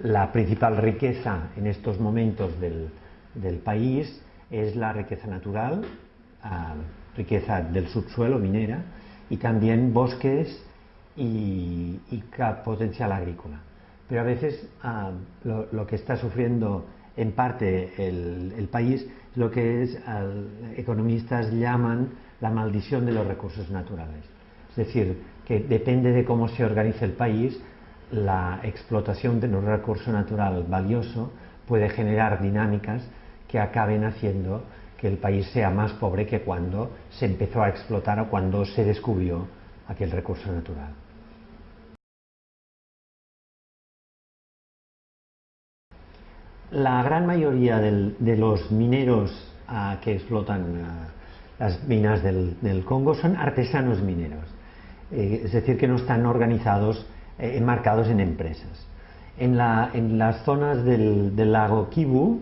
la principal riqueza en estos momentos del, país es la riqueza natural, ah, riqueza del subsuelo minera y también bosques y, potencial agrícola. Pero a veces ah, lo, que está sufriendo en parte el, país es lo que es, economistas llaman la maldición de los recursos naturales. Es decir, que depende de cómo se organiza el país, la explotación de un recurso natural valioso puede generar dinámicas que acaben haciendo que el país sea más pobre que cuando se empezó a explotar o cuando se descubrió aquel recurso natural. La gran mayoría de los mineros ah, que explotan ah, las minas del, Congo son artesanos mineros, eh, es decir, que no están organizados, eh, enmarcados en empresas. En, las zonas del, lago Kivu,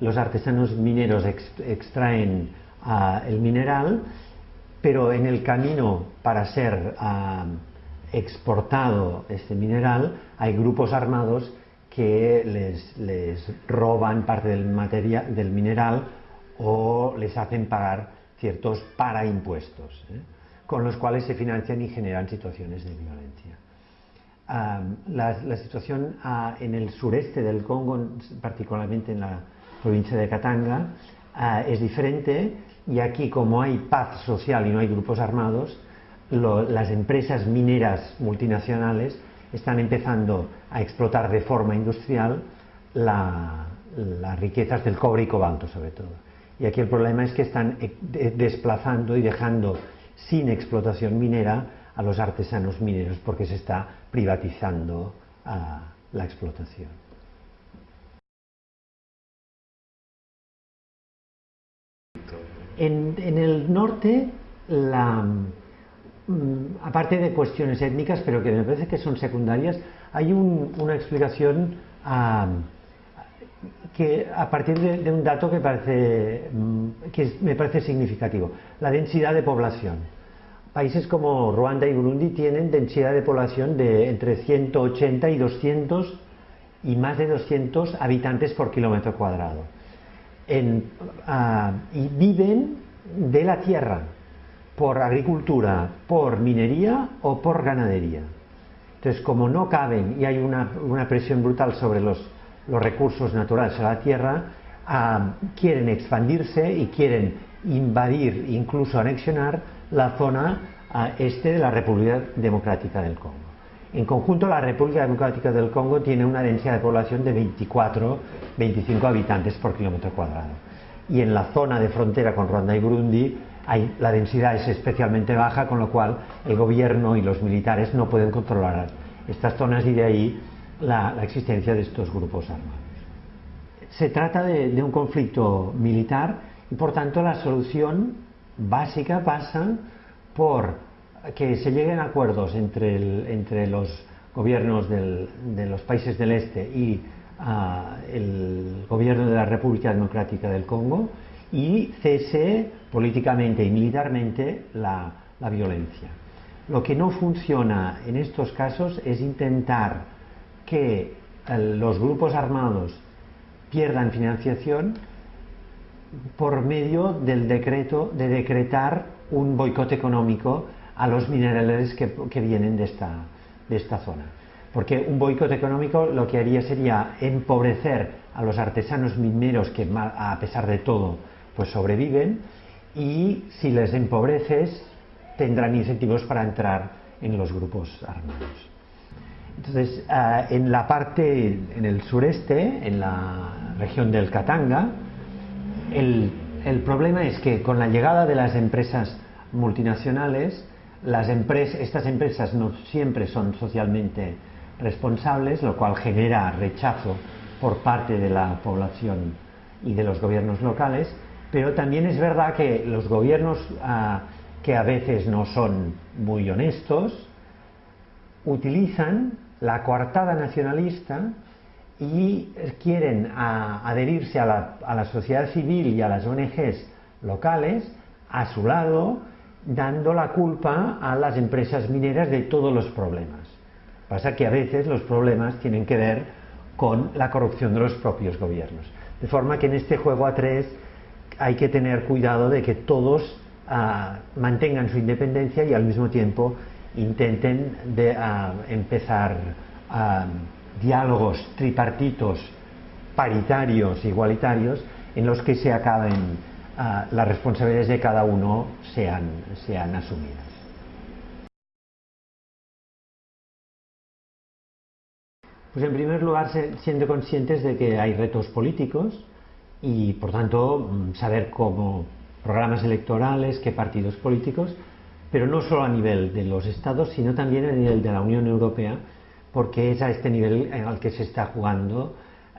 los artesanos mineros extraen ah, el mineral, pero en el camino para ser exportado este mineral hay grupos armados que les, roban parte del, material, del mineral o les hacen pagar ciertos paraimpuestos, ¿eh? con los cuales se financian y generan situaciones de violencia. La, situación ah, en el sureste del Congo, particularmente en la provincia de Katanga, ah, es diferente y aquí como hay paz social y no hay grupos armados, las empresas mineras multinacionales están empezando a explotar de forma industrial las riquezas del cobre y cobalto sobre todo. Y aquí el problema es que están eh, desplazando y dejando sin explotación minera a los artesanos mineros porque se está privatizando ah, la explotación. En, el norte, la, Mm, aparte de cuestiones étnicas, pero que me parece que son secundarias, hay una explicación que a partir de, un dato que, parece, mm, que me parece significativo, la densidad de población. Países como Ruanda y Burundi tienen densidad de población de entre 180 y 200 y más de 200 habitantes por kilómetro cuadrado. Ah, y viven de la tierra, por agricultura, por minería o por ganadería. Entonces, como no caben y hay una, presión brutal sobre los, recursos naturales de la tierra, ah, quieren expandirse y quieren invadir, incluso anexionar, la zona este de la República Democrática del Congo. En conjunto, la República Democrática del Congo tiene una densidad de población de 24-25 habitantes por kilómetro cuadrado. Y en la zona de frontera con Ruanda y Burundi la densidad es especialmente baja, con lo cual el gobierno y los militares no pueden controlar estas zonas y de ahí la, existencia de estos grupos armados. Se trata de, un conflicto militar y por tanto la solución básica pasa por que se lleguen acuerdos entre, los gobiernos de los países del este y ah, el gobierno de la República Democrática del Congo y cese políticamente y militarmente la, violencia. Lo que no funciona en estos casos es intentar que eh, los grupos armados pierdan financiación por medio del decreto de decretar un boicot económico a los minerales que, vienen de esta, de esta zona. Porque un boicot económico lo que haría sería empobrecer a los artesanos mineros que a pesar de todo pues sobreviven y si les empobreces tendrán incentivos para entrar en los grupos armados. Entonces, ah, en la parte, en el sureste, en la región del Katanga, el, problema es que con la llegada de las empresas multinacionales, estas empresas no siempre son socialmente responsables, lo cual genera rechazo por parte de la población y de los gobiernos locales, pero también es verdad que los gobiernos ah, que a veces no son muy honestos utilizan la coartada nacionalista y quieren ah, adherirse a la, a la sociedad civil y a las ONGs locales a su lado, dando la culpa a las empresas mineras de todos los problemas. Pasa que a veces los problemas tienen que ver con la corrupción de los propios gobiernos. De forma que en este juego a tres hay que tener cuidado de que todos ah, mantengan su independencia y al mismo tiempo intenten de, ah, empezar ah, diálogos tripartitos, paritarios, igualitarios, en los que se acaben las responsabilidades de cada uno sean, sean asumidas. Pues en primer lugar, siendo conscientes de que hay retos políticos y, por tanto, mm, saber cómo programas electorales, qué partidos políticos, pero no solo a nivel de los estados, sino también a nivel de la Unión Europea, porque es a este nivel al que se está jugando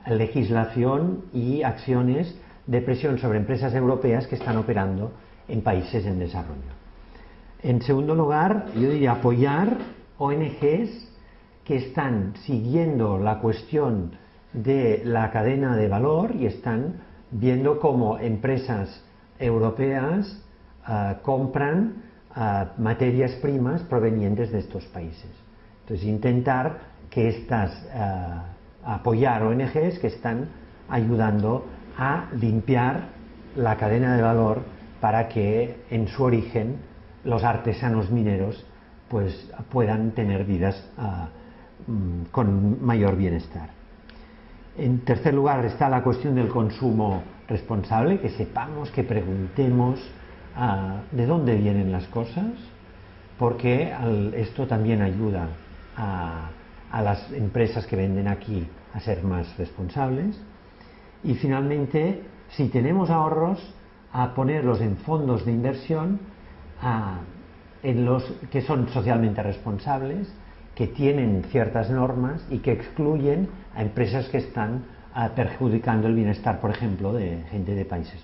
legislación y acciones de presión sobre empresas europeas que están operando en países en desarrollo. En segundo lugar, yo diría apoyar ONGs que están siguiendo la cuestión de la cadena de valor y están viendo cómo empresas europeas ah, compran ah, materias primas provenientes de estos países. Entonces, intentar que estas, ah, apoyar ONGs que están ayudando a limpiar la cadena de valor para que en su origen los artesanos mineros pues puedan tener vidas Mm, con mayor bienestar. En tercer lugar está la cuestión del consumo responsable, que sepamos, que preguntemos ah, de dónde vienen las cosas, porque esto también ayuda a, las empresas que venden aquí a ser más responsables. Y finalmente, si tenemos ahorros, a ponerlos en fondos de inversión a, en los que son socialmente responsables que tienen ciertas normas y que excluyen a empresas que están ah, perjudicando el bienestar, por ejemplo, de gente de países.